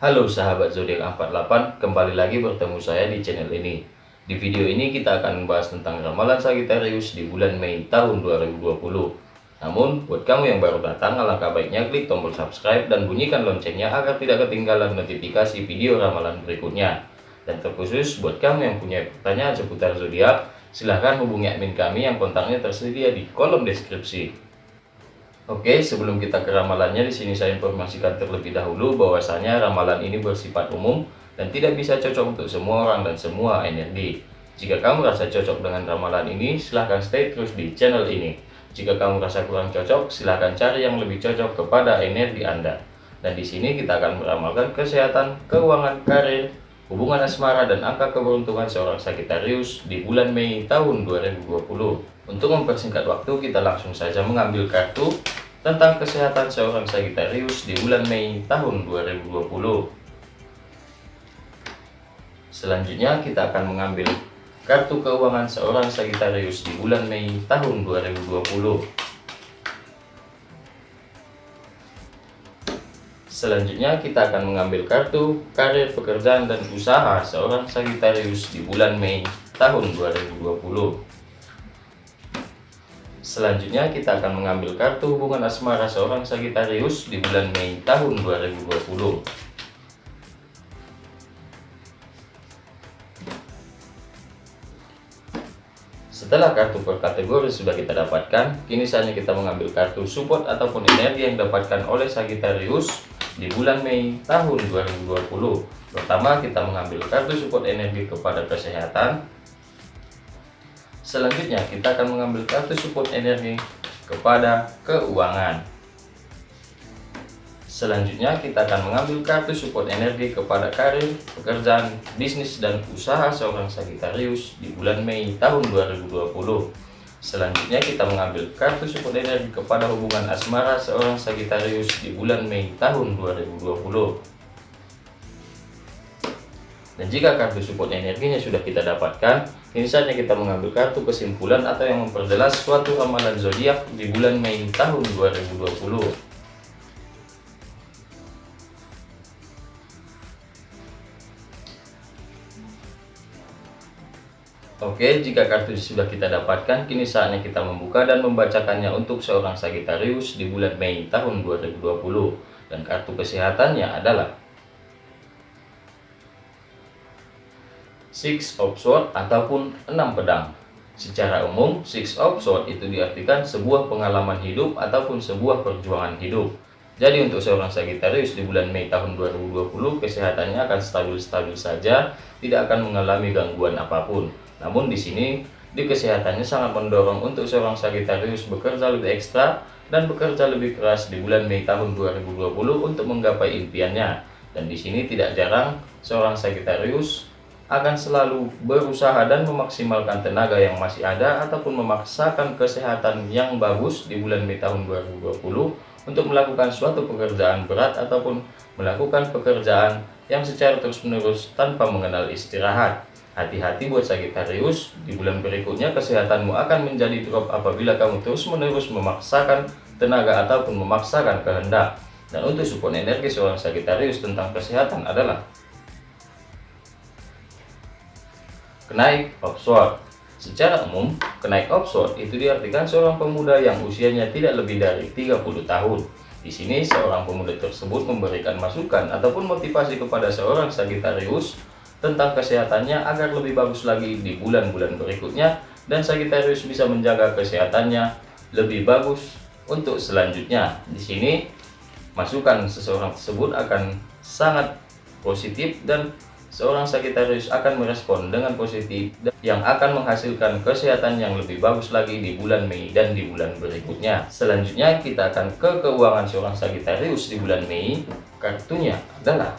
Halo sahabat zodiak 48, kembali lagi bertemu saya di channel ini. Di video ini kita akan membahas tentang ramalan Sagittarius di bulan Mei tahun 2020. Namun, buat kamu yang baru datang, alangkah baiknya klik tombol subscribe dan bunyikan loncengnya agar tidak ketinggalan notifikasi video ramalan berikutnya. Dan terkhusus buat kamu yang punya pertanyaan seputar zodiak, silahkan hubungi admin kami yang kontaknya tersedia di kolom deskripsi. Oke, sebelum kita ke ramalannya, di sini saya informasikan terlebih dahulu bahwasanya ramalan ini bersifat umum dan tidak bisa cocok untuk semua orang dan semua energi. Jika kamu rasa cocok dengan ramalan ini, silahkan stay terus di channel ini. Jika kamu rasa kurang cocok, silahkan cari yang lebih cocok kepada energi Anda. Dan di sini kita akan meramalkan kesehatan, keuangan, karir, hubungan asmara, dan angka keberuntungan seorang Sagittarius di bulan Mei tahun 2020. Untuk mempersingkat waktu, kita langsung saja mengambil kartu tentang kesehatan seorang Sagittarius di bulan Mei tahun 2020. Selanjutnya kita akan mengambil kartu keuangan seorang Sagittarius di bulan Mei tahun 2020. Selanjutnya kita akan mengambil kartu karir pekerjaan dan usaha seorang Sagittarius di bulan Mei tahun 2020. Selanjutnya kita akan mengambil kartu hubungan asmara seorang Sagittarius di bulan Mei tahun 2020. Setelah kartu per kategori sudah kita dapatkan, kini saatnya kita mengambil kartu support ataupun energi yang dapatkan oleh Sagittarius di bulan Mei tahun 2020. Pertama kita mengambil kartu support energi kepada kesehatan, Selanjutnya kita akan mengambil kartu support energi kepada keuangan. Selanjutnya kita akan mengambil kartu support energi kepada karir, pekerjaan, bisnis, dan usaha seorang Sagittarius di bulan Mei tahun 2020. Selanjutnya kita mengambil kartu support energi kepada hubungan asmara seorang Sagittarius di bulan Mei tahun 2020. Dan jika kartu support energinya sudah kita dapatkan, ini saatnya kita mengambil kartu kesimpulan atau yang memperjelas suatu ramalan zodiak di bulan Mei tahun 2020. Oke, jika kartu sudah kita dapatkan, kini saatnya kita membuka dan membacakannya untuk seorang Sagittarius di bulan Mei tahun 2020. Dan kartu kesehatannya adalah Six of Swords ataupun enam pedang. Secara umum, Six of Swords itu diartikan sebuah pengalaman hidup ataupun sebuah perjuangan hidup. Jadi untuk seorang Sagittarius di bulan Mei tahun 2020 kesehatannya akan stabil-stabil saja, tidak akan mengalami gangguan apa pun. Namun di sini di kesehatannya sangat mendorong untuk seorang Sagittarius bekerja lebih ekstra dan bekerja lebih keras di bulan Mei tahun 2020 untuk menggapai impiannya. Dan di sini tidak jarang seorang Sagittarius akan selalu berusaha dan memaksimalkan tenaga yang masih ada ataupun memaksakan kesehatan yang bagus di bulan Mei tahun 2020 untuk melakukan suatu pekerjaan berat ataupun melakukan pekerjaan yang secara terus-menerus tanpa mengenal istirahat. Hati-hati buat Sagittarius, di bulan berikutnya kesehatanmu akan menjadi drop apabila kamu terus-menerus memaksakan tenaga ataupun memaksakan kehendak. Dan untuk support energi seorang Sagittarius tentang kesehatan adalah Kenaik offshore Secara umum, kenaik offshore itu diartikan seorang pemuda yang usianya tidak lebih dari 30 tahun. Di sini, seorang pemuda tersebut memberikan masukan ataupun motivasi kepada seorang Sagittarius tentang kesehatannya agar lebih bagus lagi di bulan-bulan berikutnya dan Sagittarius bisa menjaga kesehatannya lebih bagus untuk selanjutnya. Di sini, masukan seseorang tersebut akan sangat positif dan seorang Sagittarius akan merespon dengan positif yang akan menghasilkan kesehatan yang lebih bagus lagi di bulan Mei dan di bulan berikutnya. Selanjutnya kita akan ke keuangan seorang Sagittarius di bulan Mei. Kartunya adalah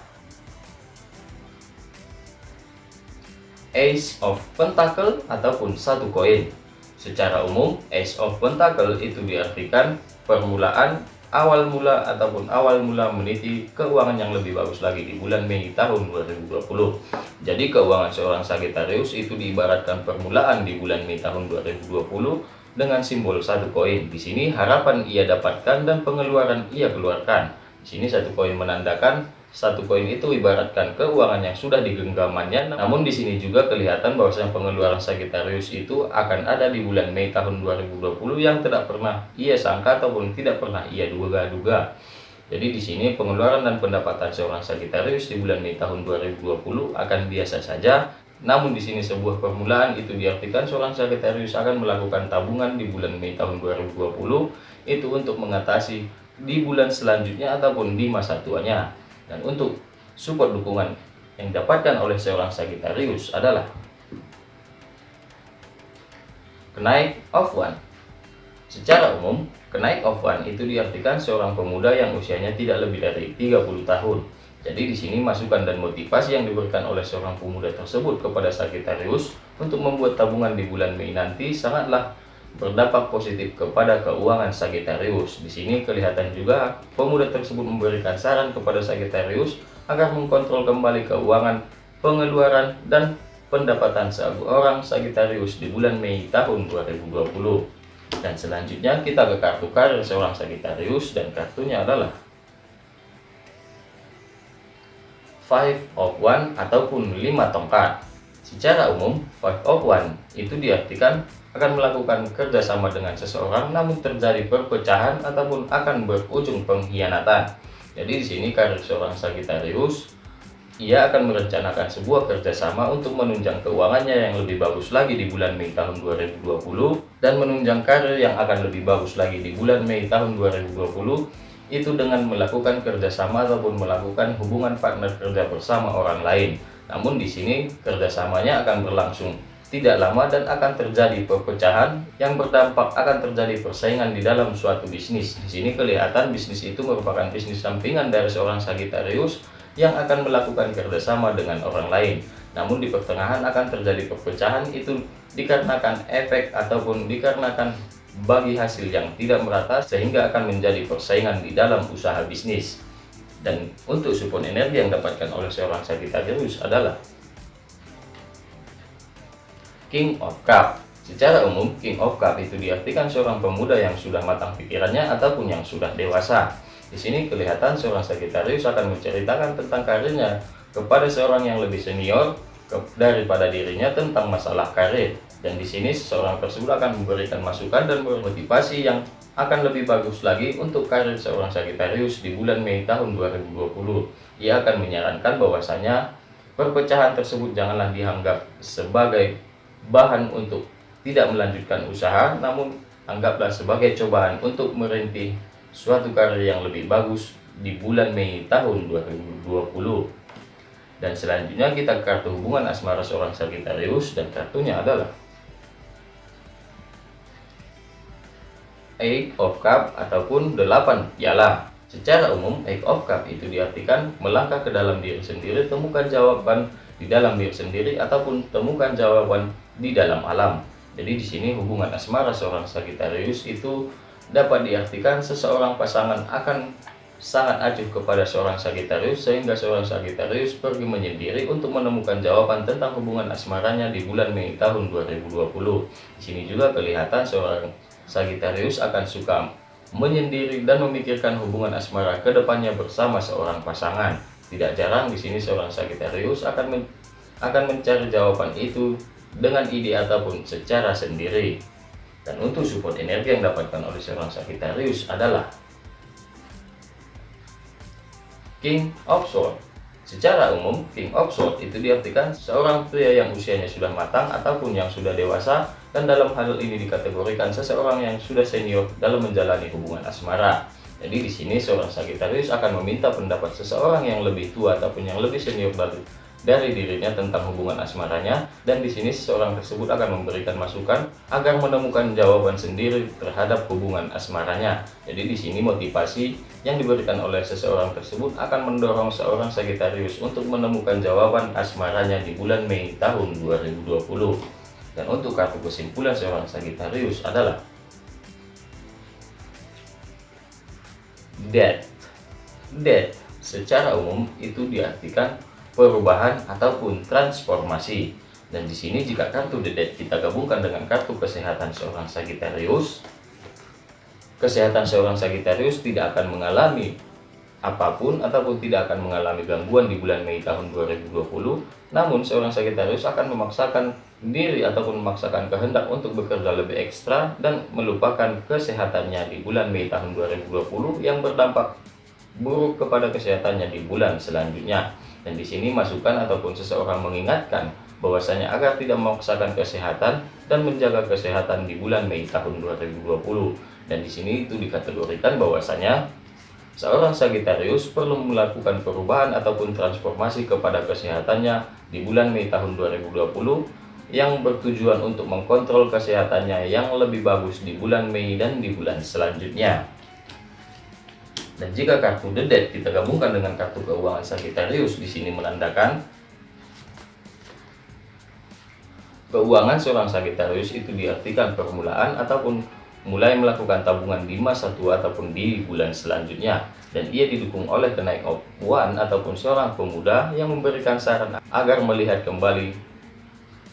Ace of Pentacle ataupun satu koin. Secara umum, Ace of Pentacle itu diartikan permulaan awal mula ataupun awal mula meniti keuangan yang lebih bagus lagi di bulan Mei tahun 2020. Jadi keuangan seorang Sagittarius itu diibaratkan permulaan di bulan Mei tahun 2020 dengan simbol satu koin. Di sini harapan ia dapatkan dan pengeluaran ia keluarkan. Di sini satu koin menandakan satu koin itu ibaratkan keuangan yang sudah digenggamannya namun di sini juga kelihatan bahwasanya pengeluaran Sagittarius itu akan ada di bulan Mei tahun 2020 yang tidak pernah ia sangka ataupun tidak pernah ia duga-duga. Jadi di sini pengeluaran dan pendapatan seorang Sagittarius di bulan Mei tahun 2020 akan biasa saja. Namun di sini sebuah permulaan itu diartikan seorang Sagittarius akan melakukan tabungan di bulan Mei tahun 2020 itu untuk mengatasi di bulan selanjutnya ataupun di masa tuanya dan untuk support dukungan yang didapatkan oleh seorang Sagittarius adalah kenaik of one. Secara umum, kenaik of one itu diartikan seorang pemuda yang usianya tidak lebih dari 30 tahun. Jadi di sini masukan dan motivasi yang diberikan oleh seorang pemuda tersebut kepada Sagittarius untuk membuat tabungan di bulan Mei nanti sangatlah berdampak positif kepada keuangan Sagittarius. Di sini kelihatan juga pemuda tersebut memberikan saran kepada Sagittarius agar mengkontrol kembali keuangan, pengeluaran, dan pendapatan seorang Sagittarius di bulan Mei tahun 2020. Dan selanjutnya kita ke kartu karir seorang Sagittarius dan kartunya adalah Five of One ataupun lima tongkat. Secara umum, Five of One itu diartikan akan melakukan kerjasama dengan seseorang namun terjadi perpecahan ataupun akan berujung pengkhianatan. Jadi di sini karir seorang Sagittarius ia akan merencanakan sebuah kerjasama untuk menunjang keuangannya yang lebih bagus lagi di bulan Mei tahun 2020 dan menunjang karir yang akan lebih bagus lagi di bulan Mei tahun 2020 itu dengan melakukan kerjasama ataupun melakukan hubungan partner kerja bersama orang lain. Namun di sini kerjasamanya akan berlangsung tidak lama dan akan terjadi perpecahan yang berdampak akan terjadi persaingan di dalam suatu bisnis. Di sini kelihatan bisnis itu merupakan bisnis sampingan dari seorang Sagittarius yang akan melakukan kerjasama dengan orang lain. Namun di pertengahan akan terjadi perpecahan itu dikarenakan efek ataupun dikarenakan bagi hasil yang tidak merata sehingga akan menjadi persaingan di dalam usaha bisnis. Dan untuk support energi yang dapatkan oleh seorang Sagittarius adalah King of Cup. Secara umum, King of Cup itu diartikan seorang pemuda yang sudah matang pikirannya ataupun yang sudah dewasa. Di sini kelihatan seorang Sagittarius akan menceritakan tentang karirnya kepada seorang yang lebih senior daripada dirinya tentang masalah karir. Dan di sini seseorang tersebut akan memberikan masukan dan motivasi yang akan lebih bagus lagi untuk karir seorang Sagittarius di bulan Mei tahun 2020. Ia akan menyarankan bahwasanya perpecahan tersebut janganlah dianggap sebagai bahan untuk tidak melanjutkan usaha, namun anggaplah sebagai cobaan untuk merintis suatu karir yang lebih bagus di bulan Mei tahun 2020. Dan selanjutnya kita kartu hubungan asmara seorang Sagittarius dan kartunya adalah Eight of Cup ataupun delapan piala. Secara umum, Eight of Cup itu diartikan melangkah ke dalam diri sendiri, temukan jawaban di dalam diri sendiri ataupun temukan jawaban di dalam alam. Jadi di sini hubungan asmara seorang Sagittarius itu dapat diartikan seseorang pasangan akan sangat acuh kepada seorang Sagittarius sehingga seorang Sagittarius pergi menyendiri untuk menemukan jawaban tentang hubungan asmaranya di bulan Mei tahun 2020. Di sini juga kelihatan seorang Sagittarius akan suka menyendiri dan memikirkan hubungan asmara ke depannya bersama seorang pasangan. Tidak jarang di sini seorang Sagittarius akan men akan mencari jawaban itu dengan ide ataupun secara sendiri. Dan untuk support energi yang dapatkan oleh seorang Sagittarius adalah King of Swords. Secara umum, King of Swords itu diartikan seorang pria yang usianya sudah matang ataupun yang sudah dewasa dan dalam hal ini dikategorikan seseorang yang sudah senior dalam menjalani hubungan asmara. Jadi di sini seorang Sagittarius akan meminta pendapat seseorang yang lebih tua ataupun yang lebih senior dari, dari dirinya tentang hubungan asmaranya dan di sini seseorang tersebut akan memberikan masukan agar menemukan jawaban sendiri terhadap hubungan asmaranya. Jadi di sini motivasi yang diberikan oleh seseorang tersebut akan mendorong seorang Sagittarius untuk menemukan jawaban asmaranya di bulan Mei tahun 2020. Dan untuk kartu kesimpulan seorang Sagittarius adalah death. Death secara umum itu diartikan perubahan ataupun transformasi. Dan di sini jika kartu The Death kita gabungkan dengan kartu kesehatan seorang Sagittarius, kesehatan seorang Sagittarius tidak akan mengalami apa pun ataupun tidak akan mengalami gangguan di bulan Mei tahun 2020 namun seorang Sagittarius akan memaksakan diri ataupun memaksakan kehendak untuk bekerja lebih ekstra dan melupakan kesehatannya di bulan Mei tahun 2020 yang berdampak buruk kepada kesehatannya di bulan selanjutnya. Dan di sini masukan ataupun seseorang mengingatkan bahwasanya agar tidak memaksakan kesehatan dan menjaga kesehatan di bulan Mei tahun 2020 dan di sini itu dikategorikan bahwasanya Seorang Sagittarius perlu melakukan perubahan ataupun transformasi kepada kesehatannya di bulan Mei tahun 2020 yang bertujuan untuk mengkontrol kesehatannya yang lebih bagus di bulan Mei dan di bulan selanjutnya. Dan jika kartu The Dead kita gabungkan dengan kartu keuangan Sagittarius di sini menandakan keuangan seorang Sagittarius itu diartikan permulaan ataupun mulai melakukan tabungan di masa tua ataupun di bulan selanjutnya dan ia didukung oleh kenaik One ataupun seorang pemuda yang memberikan saran agar melihat kembali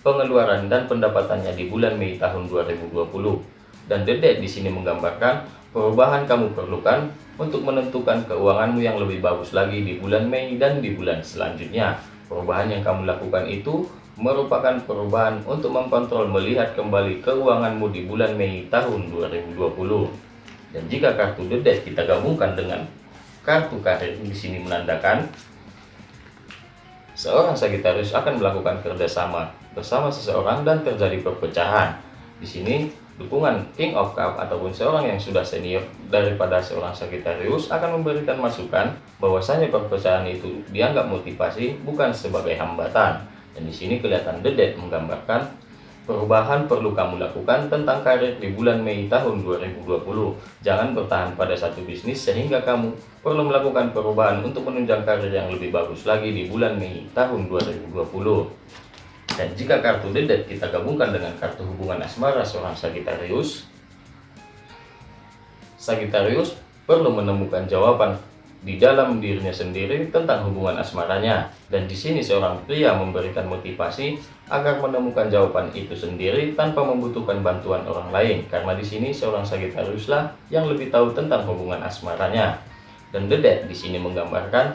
pengeluaran dan pendapatannya di bulan Mei tahun 2020 dan dedek di sini menggambarkan perubahan kamu perlukan untuk menentukan keuanganmu yang lebih bagus lagi di bulan Mei dan di bulan selanjutnya perubahan yang kamu lakukan itu merupakan perubahan untuk mengkontrol melihat kembali keuanganmu di bulan Mei tahun 2020. Dan jika kartu Death kita gabungkan dengan kartu karir di sini menandakan seorang Sagittarius akan melakukan kerjasama bersama seseorang dan terjadi perpecahan. Di sini dukungan King of Cup ataupun seorang yang sudah senior daripada seorang Sagittarius akan memberikan masukan bahwasanya perpecahan itu dianggap motivasi bukan sebagai hambatan dan di sini kelihatan The menggambarkan perubahan perlu kamu lakukan tentang karir di bulan Mei tahun 2020. Jangan bertahan pada satu bisnis sehingga kamu perlu melakukan perubahan untuk menunjang karir yang lebih bagus lagi di bulan Mei tahun 2020. Dan jika kartu Dead kita gabungkan dengan kartu hubungan asmara seorang Sagittarius, Sagittarius perlu menemukan jawaban di dalam dirinya sendiri tentang hubungan asmaranya. Dan di sini seorang pria memberikan motivasi agar menemukan jawaban itu sendiri tanpa membutuhkan bantuan orang lain. Karena di sini seorang Sagittarius lah yang lebih tahu tentang hubungan asmaranya. Dan Dead di sini menggambarkan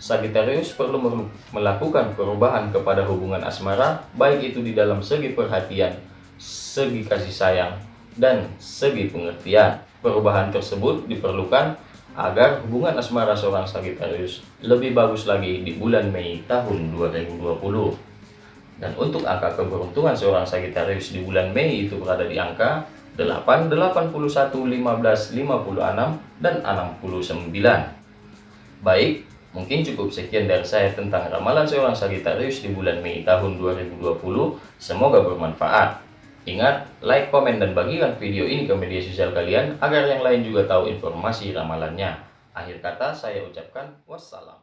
Sagittarius perlu melakukan perubahan kepada hubungan asmara baik itu di dalam segi perhatian segi kasih sayang dan segi pengertian perubahan tersebut diperlukan agar hubungan asmara seorang Sagittarius lebih bagus lagi di bulan Mei tahun 2020. Dan untuk angka keberuntungan seorang Sagittarius di bulan Mei itu berada di angka 8, 81, 15, 56, dan 69. Baik, mungkin cukup sekian dari saya tentang ramalan seorang Sagittarius di bulan Mei tahun 2020. Semoga bermanfaat. Ingat, like, komen, dan bagikan video ini ke media sosial kalian agar yang lain juga tahu informasi ramalannya. Akhir kata saya ucapkan wassalam.